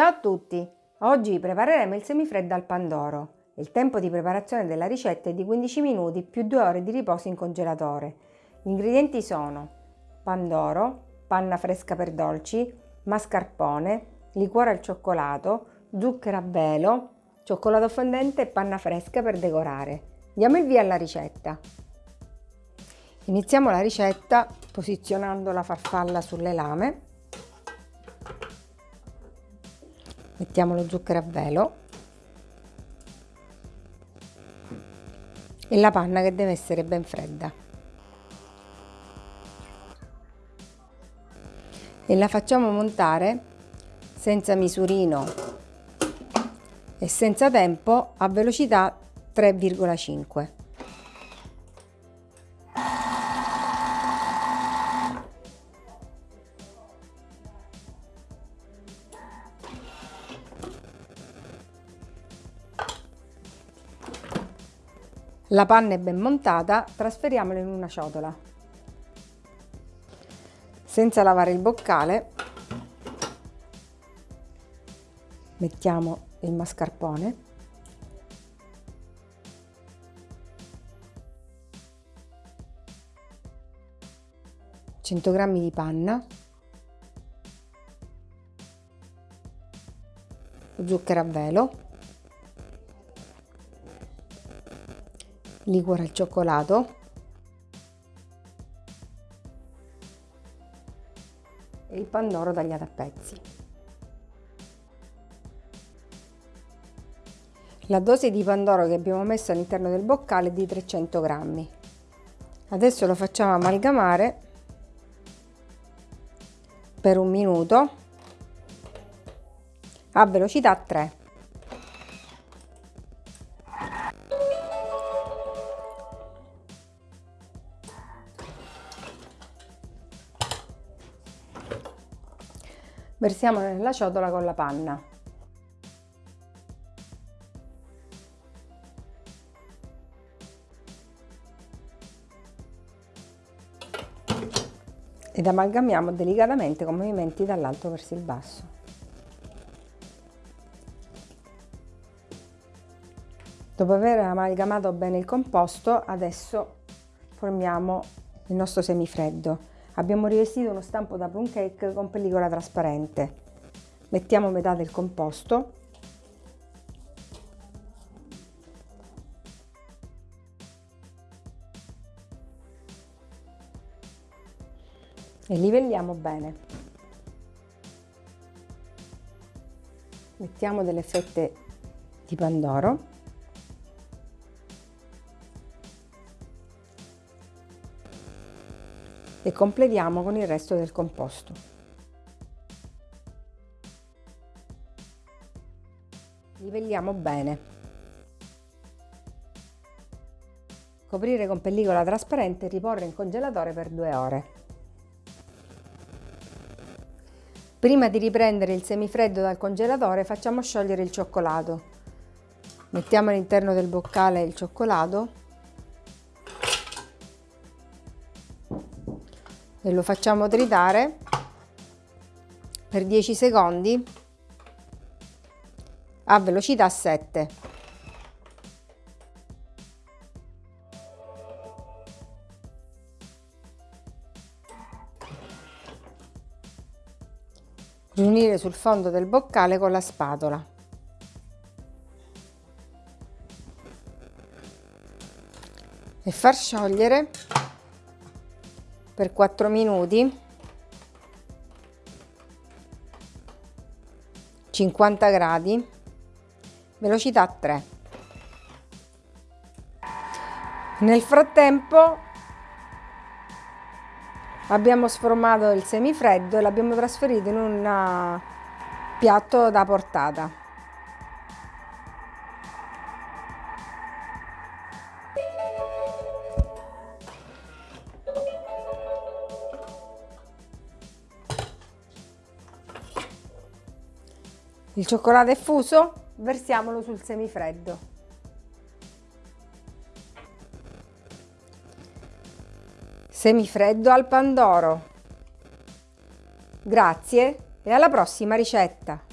Ciao a tutti! Oggi prepareremo il semifreddo al pandoro. Il tempo di preparazione della ricetta è di 15 minuti più 2 ore di riposo in congelatore. Gli ingredienti sono pandoro, panna fresca per dolci, mascarpone, liquore al cioccolato, zucchero a velo, cioccolato fondente e panna fresca per decorare. Diamo il via alla ricetta. Iniziamo la ricetta posizionando la farfalla sulle lame. Mettiamo lo zucchero a velo e la panna che deve essere ben fredda. E la facciamo montare senza misurino e senza tempo a velocità 3,5. La panna è ben montata, trasferiamola in una ciotola. Senza lavare il boccale, mettiamo il mascarpone. g di panna, zucchero a velo, liquore al cioccolato e il pandoro tagliato a pezzi. La dose di pandoro che abbiamo messo all'interno del boccale è di 300 grammi. Adesso lo facciamo amalgamare per un minuto a velocità 3. Versiamo nella ciotola con la panna. Ed amalgamiamo delicatamente con movimenti dall'alto verso il basso. Dopo aver amalgamato bene il composto, adesso formiamo il nostro semifreddo. Abbiamo rivestito uno stampo da plum cake con pellicola trasparente. Mettiamo metà del composto e livelliamo bene. Mettiamo delle fette di pandoro e completiamo con il resto del composto. Livelliamo bene. Coprire con pellicola trasparente e riporre in congelatore per due ore. Prima di riprendere il semifreddo dal congelatore facciamo sciogliere il cioccolato. Mettiamo all'interno del boccale il cioccolato e lo facciamo tritare per 10 secondi a velocità 7. Riunire sul fondo del boccale con la spatola. E far sciogliere per 4 minuti. 50 gradi. Velocità 3 nel frattempo abbiamo sformato il semifreddo e l'abbiamo trasferito in un piatto da portata Il cioccolato è fuso, versiamolo sul semifreddo. Semifreddo al pandoro. Grazie e alla prossima ricetta!